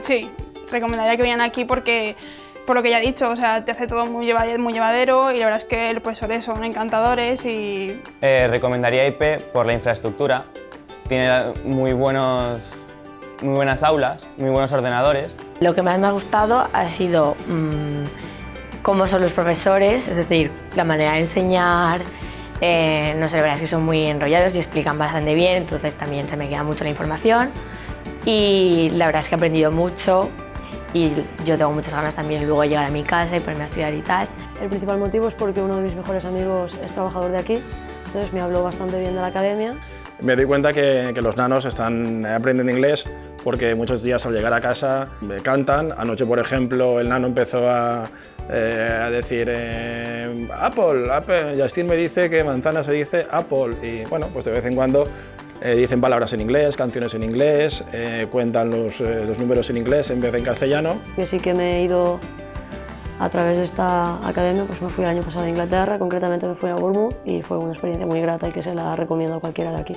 Sí, recomendaría que vinieran aquí porque, por lo que ya he dicho, o sea, te hace todo muy llevadero, muy llevadero y la verdad es que los profesores son encantadores y... Eh, recomendaría IP por la infraestructura. Tiene muy, buenos, muy buenas aulas, muy buenos ordenadores. Lo que más me ha gustado ha sido mmm, cómo son los profesores, es decir, la manera de enseñar, eh, no sé, la verdad es que son muy enrollados y explican bastante bien, entonces también se me queda mucho la información y la verdad es que he aprendido mucho y yo tengo muchas ganas también luego de llegar a mi casa y ponerme a estudiar y tal. El principal motivo es porque uno de mis mejores amigos es trabajador de aquí, entonces me habló bastante bien de la academia. Me doy cuenta que, que los nanos están aprendiendo inglés porque muchos días al llegar a casa me cantan. Anoche, por ejemplo, el nano empezó a, eh, a decir eh, Apple, Apple. Justin me dice que manzana se dice Apple y bueno, pues de vez en cuando eh, dicen palabras en inglés, canciones en inglés, eh, cuentan los, eh, los números en inglés en vez de en castellano. Y así que me he ido a través de esta academia, pues me fui el año pasado a Inglaterra, concretamente me fui a Bournemouth y fue una experiencia muy grata y que se la recomiendo a cualquiera de aquí.